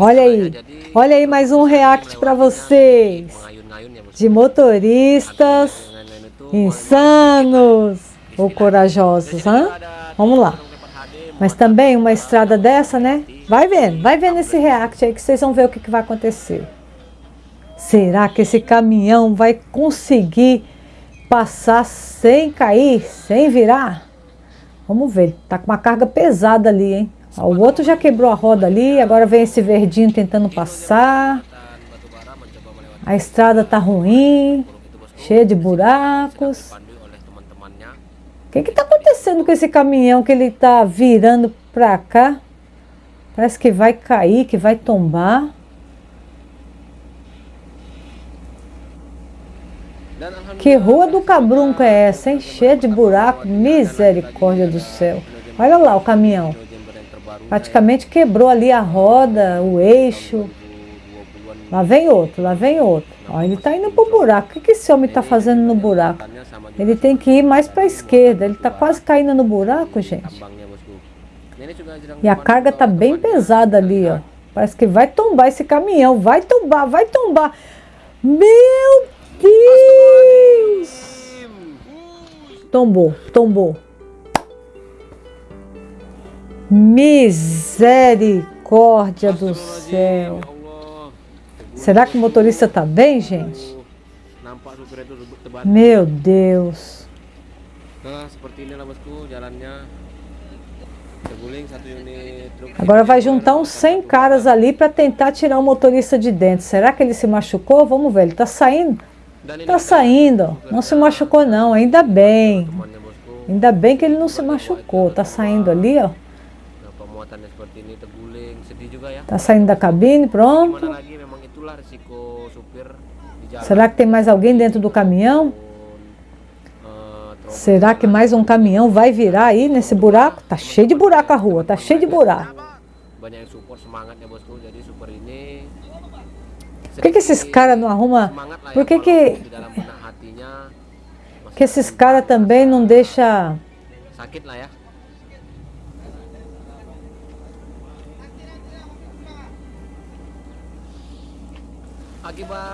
Olha aí, olha aí mais um react para vocês de motoristas insanos ou corajosos, hein? Vamos lá. Mas também uma estrada dessa, né? Vai vendo, vai vendo esse react aí que vocês vão ver o que, que vai acontecer. Será que esse caminhão vai conseguir passar sem cair, sem virar? Vamos ver, tá com uma carga pesada ali, hein? O outro já quebrou a roda ali, agora vem esse verdinho tentando passar. A estrada tá ruim, cheia de buracos. O que que tá acontecendo com esse caminhão que ele tá virando pra cá? Parece que vai cair, que vai tombar. Que rua do cabrunco é essa, hein? Cheia de buraco, misericórdia do céu. Olha lá o caminhão. Praticamente quebrou ali a roda, o eixo. Lá vem outro, lá vem outro. Ó, ele está indo para o buraco. O que, que esse homem está fazendo no buraco? Ele tem que ir mais para a esquerda. Ele está quase caindo no buraco, gente. E a carga está bem pesada ali, ó. Parece que vai tombar esse caminhão. Vai tombar, vai tombar. Meu Deus! Tombou, tombou. Misericórdia do céu. Será que o motorista está bem, gente? Meu Deus. Agora vai juntar uns 100 caras ali para tentar tirar o motorista de dentro. Será que ele se machucou? Vamos ver, ele está saindo? Está saindo, não se machucou não, ainda bem. Ainda bem que ele não se machucou, está saindo ali, ó. Está saindo da cabine, pronto. Será que tem mais alguém dentro do caminhão? Será que mais um caminhão vai virar aí nesse buraco? Tá cheio de buraco a rua, tá cheio de buraco. Por que, que esses caras não arrumam? Por que que, que esses caras também não deixam...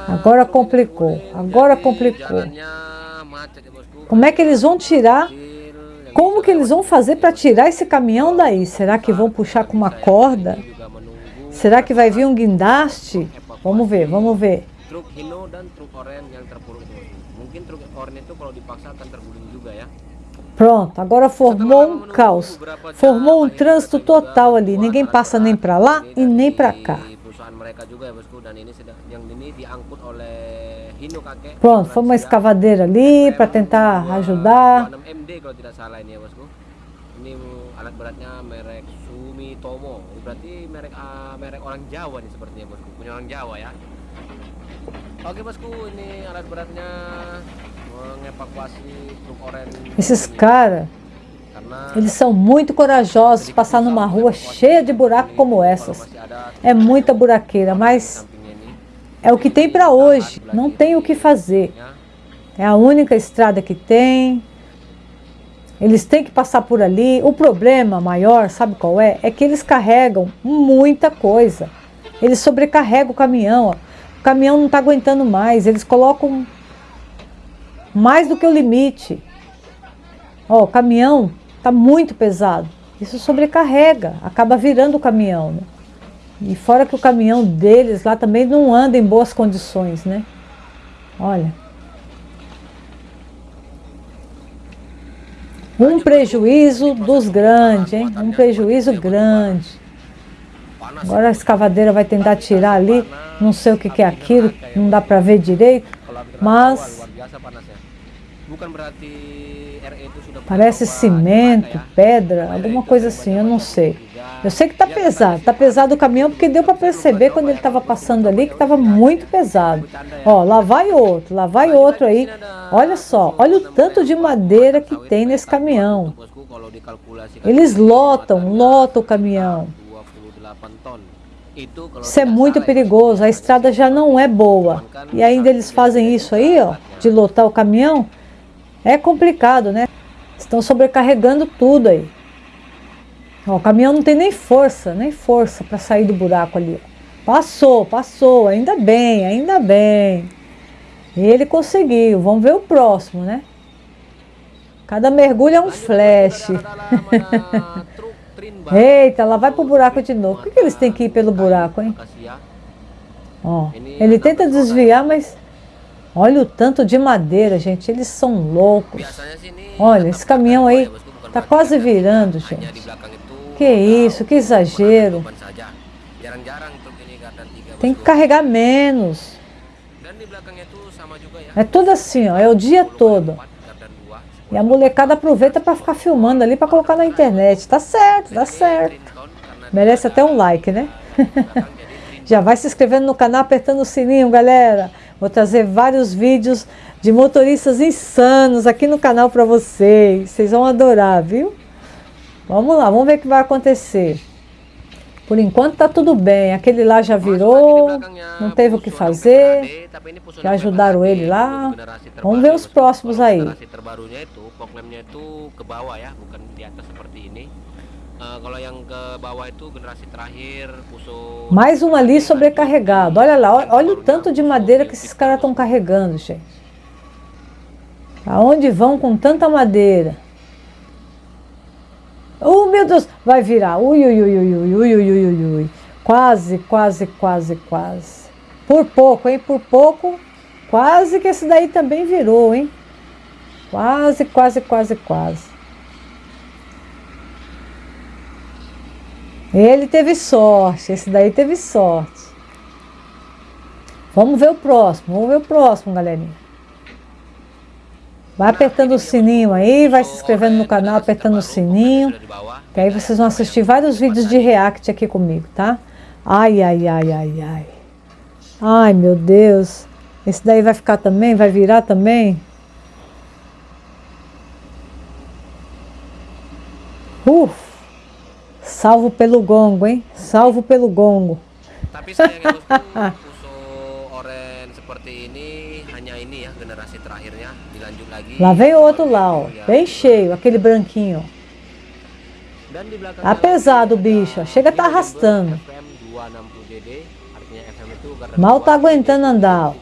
Agora complicou, agora complicou. Como é que eles vão tirar? Como que eles vão fazer para tirar esse caminhão daí? Será que vão puxar com uma corda? Será que vai vir um guindaste? Vamos ver, vamos ver. Pronto, agora formou um caos. Formou um trânsito total ali. Ninguém passa nem para lá e nem para cá. Pronto, foi uma escavadeira ali para tentar ajudar. Ini alat beratnya merek Sumitomo. Berarti merek uh, merek orang Jawa nih sepertinya bosku. Punya orang Jawa ya. Oke bosku, ini alat beratnya mengevakuasi truk oren. Esses caras, eles são muito corajosos passar numa rua cheia de buraco como essas. É muita buraqueira, mas é o que tem para hoje, não tem o que fazer. É a única estrada que tem. Eles têm que passar por ali. O problema maior, sabe qual é? É que eles carregam muita coisa. Eles sobrecarregam o caminhão. Ó. O caminhão não está aguentando mais. Eles colocam mais do que o limite. Ó, o caminhão está muito pesado. Isso sobrecarrega, acaba virando o caminhão. Né? E fora que o caminhão deles lá também não anda em boas condições, né? Olha. Um prejuízo dos grandes, hein? Um prejuízo grande. Agora a escavadeira vai tentar tirar ali, não sei o que, que é aquilo, não dá para ver direito, mas parece cimento, pedra, alguma coisa assim, eu não sei. Eu sei que está pesado, está pesado o caminhão porque deu para perceber quando ele estava passando ali que estava muito pesado. Ó, lá vai outro, lá vai outro aí. Olha só, olha o tanto de madeira que tem nesse caminhão. Eles lotam, lotam o caminhão. Isso é muito perigoso, a estrada já não é boa. E ainda eles fazem isso aí, ó, de lotar o caminhão. É complicado, né? Estão sobrecarregando tudo aí. Ó, o caminhão não tem nem força, nem força para sair do buraco ali. Passou, passou, ainda bem, ainda bem. Ele conseguiu. Vamos ver o próximo, né? Cada mergulho é um flash. Eita, ela vai pro buraco de novo. Por que, que eles têm que ir pelo buraco, hein? Ó, ele tenta desviar, mas... Olha o tanto de madeira, gente. Eles são loucos. Olha, esse caminhão aí tá quase virando, gente. Que isso, que exagero. Tem que carregar menos. É tudo assim, ó. É o dia todo. E a molecada aproveita para ficar filmando ali para colocar na internet. Tá certo, tá certo. Merece até um like, né? Já vai se inscrevendo no canal, apertando o sininho, galera. Vou trazer vários vídeos de motoristas insanos aqui no canal para vocês. Vocês vão adorar, viu? Vamos lá, vamos ver o que vai acontecer. Por enquanto tá tudo bem. Aquele lá já virou, não teve o que fazer. Já ajudaram ele lá. Vamos ver os próximos aí. Mais um ali sobrecarregado. Olha lá, olha o tanto de madeira que esses caras estão carregando, gente. Aonde vão com tanta madeira? Oh, meu Deus, vai virar. Ui, ui, ui, ui, ui, ui, ui, ui, ui. Quase, quase, quase, quase. Por pouco, hein? Por pouco. Quase que esse daí também virou, hein? Quase, quase, quase, quase. Ele teve sorte, esse daí teve sorte. Vamos ver o próximo, vamos ver o próximo, galerinha. Vai apertando o sininho aí, vai se inscrevendo no canal, apertando o sininho. Que aí vocês vão assistir vários vídeos de react aqui comigo, tá? Ai, ai, ai, ai, ai. Ai, meu Deus. Esse daí vai ficar também? Vai virar também? Uf! Salvo pelo gongo, hein? Salvo pelo gongo. Tapi Lá vem outro lá, ó, bem cheio, aquele branquinho. Tá pesado o bicho, chega tá arrastando. Mal tá aguentando andar. Ó.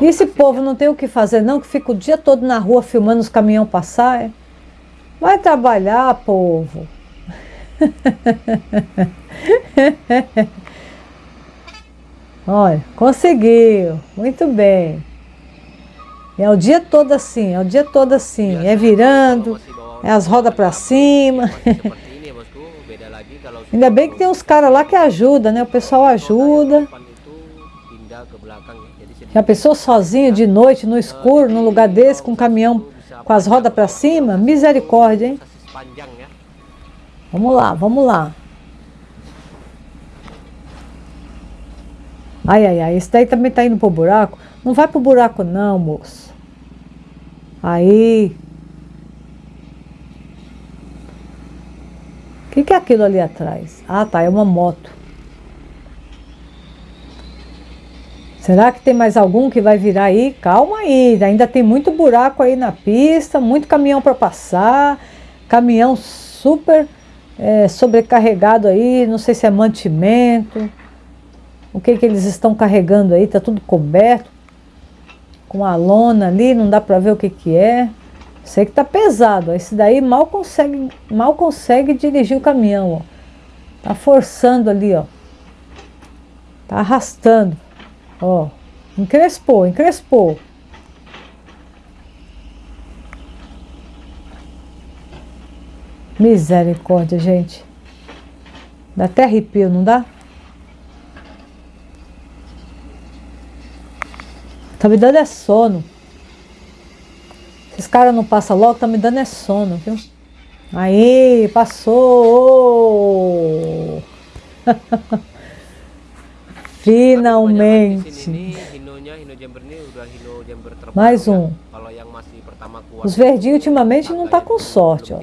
E esse povo não tem o que fazer não, que fica o dia todo na rua filmando os caminhões passar, é? Vai trabalhar, povo. Olha, conseguiu. Muito bem. É o dia todo assim, é o dia todo assim. É virando, é as rodas para cima. Ainda bem que tem uns caras lá que ajudam, né? O pessoal ajuda. Já pensou sozinho de noite, no escuro, num lugar desse, com um caminhão com as rodas para cima? Misericórdia, hein? Vamos lá, vamos lá. Ai, ai, ai, esse daí também tá indo pro buraco. Não vai pro buraco não, moço. Aí. O que, que é aquilo ali atrás? Ah, tá, é uma moto. Será que tem mais algum que vai virar aí? Calma aí, ainda tem muito buraco aí na pista, muito caminhão para passar, caminhão super é, sobrecarregado aí, não sei se é mantimento. O que, que eles estão carregando aí? Está tudo coberto. Com a lona ali, não dá para ver o que, que é. Sei que está pesado. Esse daí mal consegue, mal consegue dirigir o caminhão. Ó. Tá forçando ali, ó. Tá arrastando. Ó. Encrespou, encrespou. Misericórdia, gente. Dá até arrepio, não dá? Tá me dando é sono. Esses caras não passam logo, tá me dando é sono, viu? Aí, passou! Finalmente. Mais um. Os verdinhos ultimamente não tá com sorte, ó.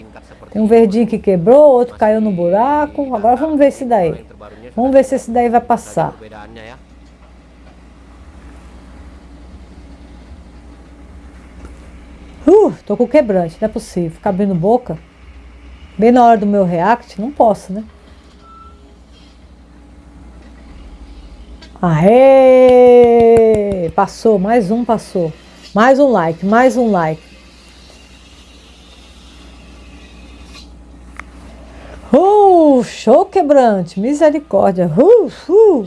Tem um verdinho que quebrou, outro caiu no buraco. Agora vamos ver esse daí. Vamos ver se esse daí vai passar. Uh, tô com quebrante, não é possível. Ficar abrindo boca. Bem na hora do meu react, não posso, né? Aê! Passou, mais um passou. Mais um like, mais um like. Uh, show quebrante, misericórdia. Uh, uh.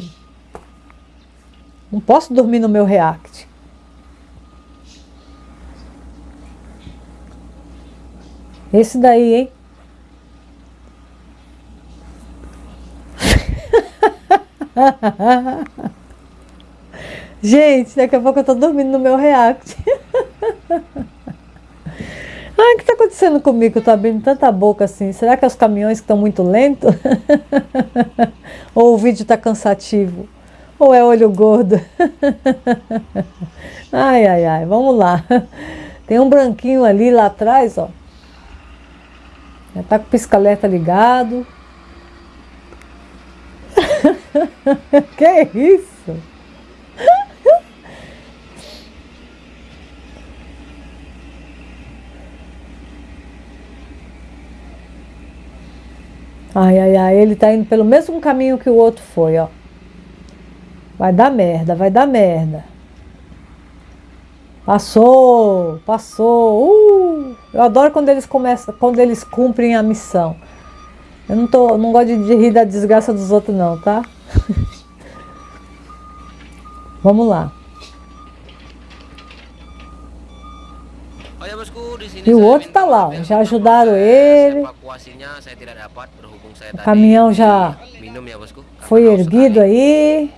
Não posso dormir no meu react. Esse daí, hein? Gente, daqui a pouco eu tô dormindo no meu react. Ai, o que tá acontecendo comigo? Eu tô abrindo tanta boca assim. Será que é os caminhões que estão muito lentos? Ou o vídeo tá cansativo? Ou é olho gordo? ai, ai, ai. Vamos lá. Tem um branquinho ali lá atrás, ó. Já tá com o pisca-alerta ligado. que isso? Ai, ai, ai, ele tá indo pelo mesmo caminho que o outro foi, ó. Vai dar merda, vai dar merda. Passou, passou. Uh, eu adoro quando eles começam, quando eles cumprem a missão. Eu não tô, não gosto de rir da desgraça dos outros não, tá? Vamos lá. E o outro tá lá, já ajudaram ele. O caminhão já foi erguido aí.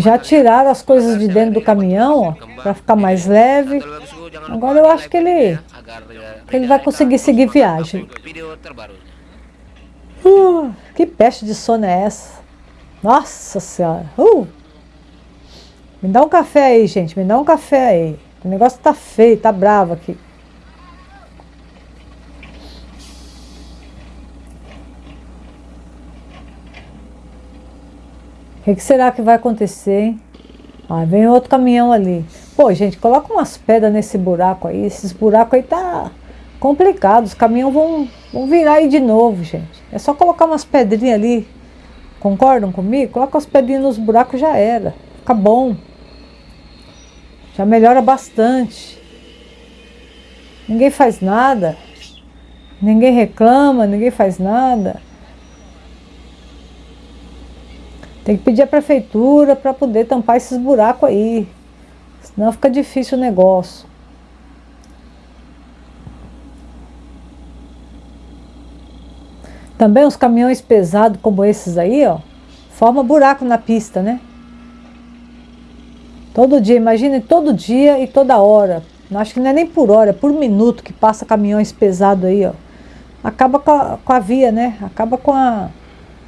Já tiraram as coisas de dentro do caminhão, para ficar mais leve. Agora eu acho que ele, que ele vai conseguir seguir viagem. Uh, que peste de sono é essa? Nossa Senhora! Uh! Me dá um café aí, gente. Me dá um café aí. O negócio tá feio, tá bravo aqui. O que, que, será que vai acontecer, hein? Ah, vem outro caminhão ali. Pô, gente, coloca umas pedras nesse buraco aí. Esses buracos aí tá complicado. Os caminhões vão, vão virar aí de novo, gente. É só colocar umas pedrinhas ali. Concordam comigo? Coloca as pedrinhas nos buracos já era. Fica bom. Já melhora bastante. Ninguém faz nada. Ninguém reclama, ninguém faz nada. Tem que pedir à prefeitura para poder tampar esses buracos aí. Senão fica difícil o negócio. Também os caminhões pesados como esses aí, ó, forma buraco na pista, né? Todo dia, imagine todo dia e toda hora. Acho que não é nem por hora, é por minuto que passa caminhões pesados aí, ó. Acaba com a, com a via, né? Acaba com a,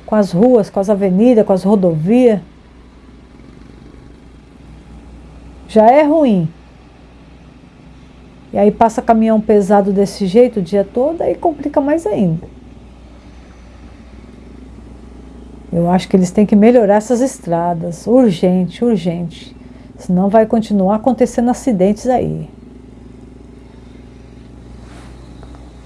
com as ruas, com as avenidas, com as rodovias. Já é ruim. E aí passa caminhão pesado desse jeito o dia todo, aí complica mais ainda. Eu acho que eles têm que melhorar essas estradas, urgente, urgente. Senão vai continuar acontecendo acidentes aí.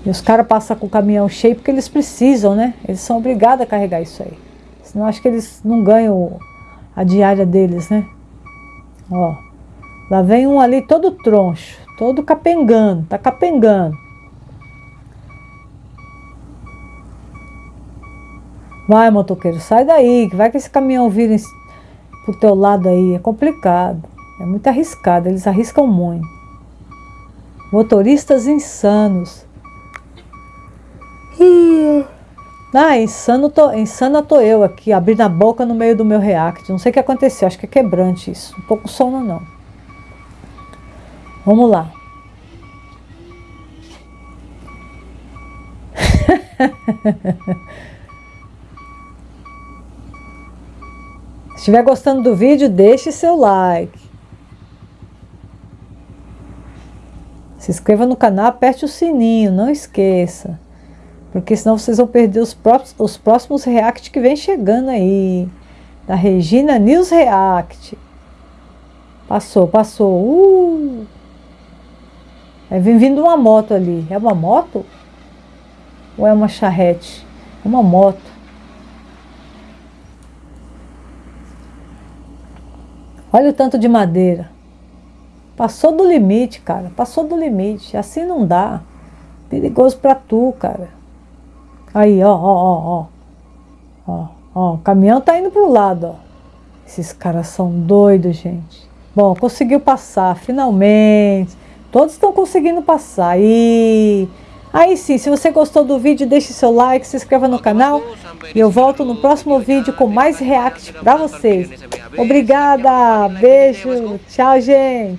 E os caras passam com o caminhão cheio porque eles precisam, né? Eles são obrigados a carregar isso aí. Senão acho que eles não ganham a diária deles, né? Ó, lá vem um ali todo troncho, todo capengando, tá capengando. Vai, motoqueiro, sai daí, que vai que esse caminhão vira pro teu lado aí, é complicado. É muito arriscado, eles arriscam muito. Motoristas insanos. Ah, insano tô, insana tô eu aqui, abrindo a boca no meio do meu react. Não sei o que aconteceu, acho que é quebrante isso. Um pouco sono não. Vamos lá. Se estiver gostando do vídeo, deixe seu like. Se inscreva no canal, aperte o sininho, não esqueça. Porque senão vocês vão perder os, próprios, os próximos react que vem chegando aí. Da Regina News React. Passou, passou. Uh! É, vem vindo uma moto ali. É uma moto? Ou é uma charrete? É uma moto. Olha o tanto de madeira. Passou do limite, cara. Passou do limite. Assim não dá. Perigoso pra tu, cara. Aí, ó, ó, ó, ó. Ó. O caminhão tá indo pro lado, ó. Esses caras são doidos, gente. Bom, conseguiu passar, finalmente. Todos estão conseguindo passar. E aí sim, se você gostou do vídeo, deixe seu like, se inscreva no canal. E eu volto no próximo vídeo com mais react pra vocês. Obrigada, beijo, tchau, gente.